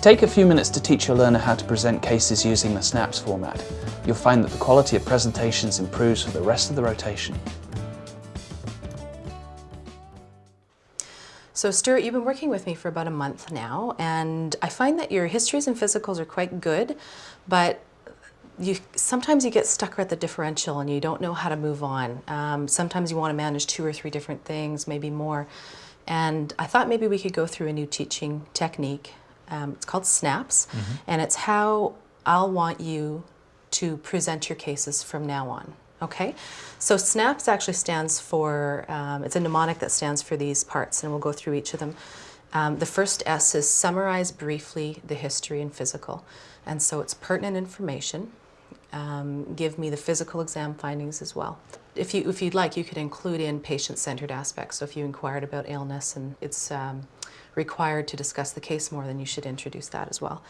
Take a few minutes to teach your learner how to present cases using the SNAPPS format. You'll find that the quality of presentations improves for the rest of the rotation. So Stuart, you've been working with me for about a month now, and I find that your histories and physicals are quite good, but you sometimes you get stuck at the differential and you don't know how to move on. Um, sometimes you want to manage two or three different things, maybe more. And I thought maybe we could go through a new teaching technique. Um, it's called SNAPPS, mm -hmm. and it's how I'll want you to present your cases from now on. Okay, so SNAPPS actually stands for, um, it's a mnemonic that stands for these parts, and we'll go through each of them. Um, the first S is summarize briefly the history and physical. And so it's pertinent information. Um, give me the physical exam findings as well. If, you, if you'd like, you could include in patient-centered aspects. So if you inquired about illness and it's um, required to discuss the case more, then you should introduce that as well.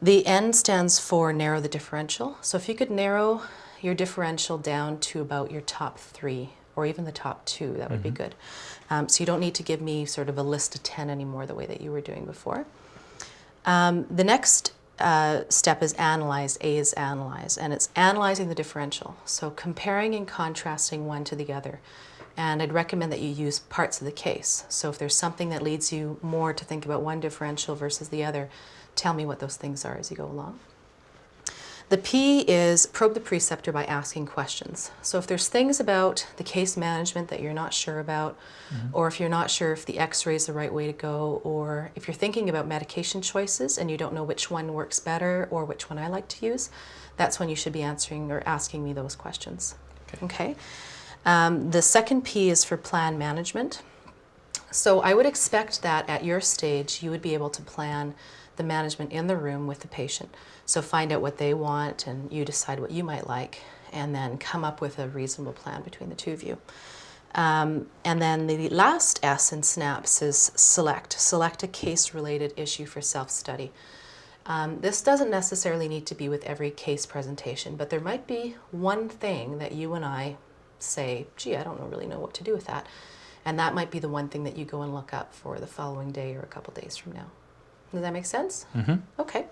The N stands for narrow the differential. So if you could narrow your differential down to about your top three or even the top two, that would mm -hmm. be mm-hmm. good. Um, so you don't need to give me sort of a list of 10 anymore the way that you were doing before. Um, the next uh, step is analyze, A is analyze, and it's analyzing the differential. So comparing and contrasting one to the other. And I'd recommend that you use parts of the case. So if there's something that leads you more to think about one differential versus the other, tell me what those things are as you go along. The P is probe the preceptor by asking questions. So if there's things about the case management that you're not sure about, mm -hmm. or if you're not sure if the x-ray is the right way to go, or if you're thinking about medication choices and you don't know which one works better or which one I like to use, that's when you should be answering or asking me those questions. Okay. okay? Um, the second P is for plan management. So I would expect that at your stage you would be able to plan the management in the room with the patient. So find out what they want and you decide what you might like and then come up with a reasonable plan between the two of you. Um, and then the last S in SNAPPS is select. Select a case-related issue for self-study. Um, this doesn't necessarily need to be with every case presentation, but there might be one thing that you and I say, gee, I don't really know what to do with that. And that might be the one thing that you go and look up for the following day or a couple days from now. Does that make sense? Mm -hmm. Okay.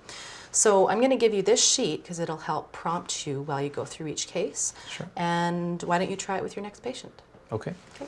So I'm going to give you this sheet because it'll help prompt you while you go through each case. Sure. And why don't you try it with your next patient? Okay. Okay.